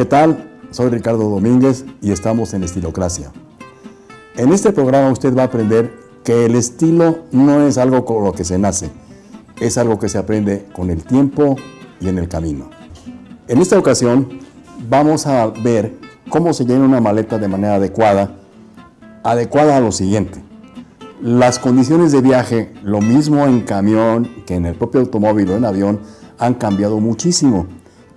¿Qué tal? Soy Ricardo Domínguez y estamos en Estilocracia. En este programa usted va a aprender que el estilo no es algo con lo que se nace, es algo que se aprende con el tiempo y en el camino. En esta ocasión vamos a ver cómo se llena una maleta de manera adecuada, adecuada a lo siguiente. Las condiciones de viaje, lo mismo en camión que en el propio automóvil o en avión, han cambiado muchísimo.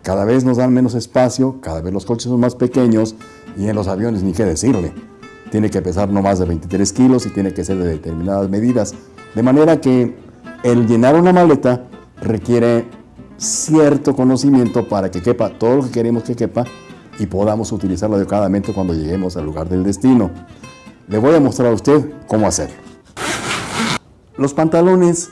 Cada vez nos dan menos espacio, cada vez los coches son más pequeños y en los aviones ni qué decirle. Tiene que pesar no más de 23 kilos y tiene que ser de determinadas medidas. De manera que el llenar una maleta requiere cierto conocimiento para que quepa todo lo que queremos que quepa y podamos utilizarlo adecuadamente cuando lleguemos al lugar del destino. Le voy a mostrar a usted cómo hacerlo. Los pantalones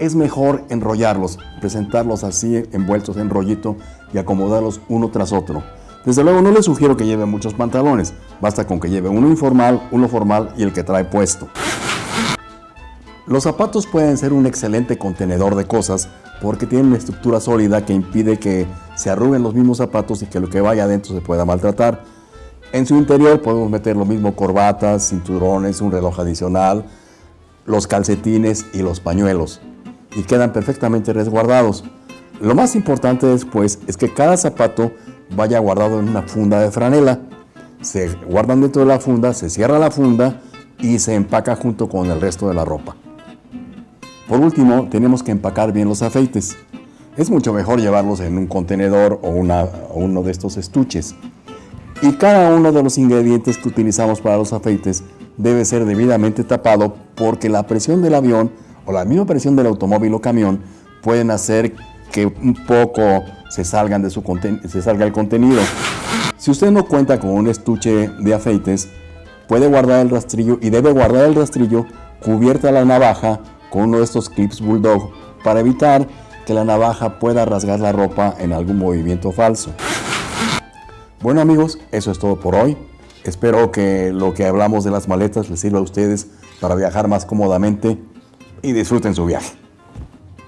es mejor enrollarlos, presentarlos así envueltos en rollito y acomodarlos uno tras otro. Desde luego no le sugiero que lleve muchos pantalones, basta con que lleve uno informal, uno formal y el que trae puesto. Los zapatos pueden ser un excelente contenedor de cosas porque tienen una estructura sólida que impide que se arruguen los mismos zapatos y que lo que vaya adentro se pueda maltratar. En su interior podemos meter lo mismo corbatas, cinturones, un reloj adicional, los calcetines y los pañuelos y quedan perfectamente resguardados. Lo más importante después es que cada zapato vaya guardado en una funda de franela. Se guardan dentro de la funda, se cierra la funda y se empaca junto con el resto de la ropa. Por último, tenemos que empacar bien los aceites. Es mucho mejor llevarlos en un contenedor o, o uno de estos estuches. Y cada uno de los ingredientes que utilizamos para los aceites debe ser debidamente tapado porque la presión del avión o la misma presión del automóvil o camión pueden hacer que un poco se, salgan de su se salga el contenido. Si usted no cuenta con un estuche de aceites, puede guardar el rastrillo y debe guardar el rastrillo cubierta la navaja con uno de estos clips Bulldog para evitar que la navaja pueda rasgar la ropa en algún movimiento falso. Bueno amigos, eso es todo por hoy. Espero que lo que hablamos de las maletas les sirva a ustedes para viajar más cómodamente y disfruten su viaje.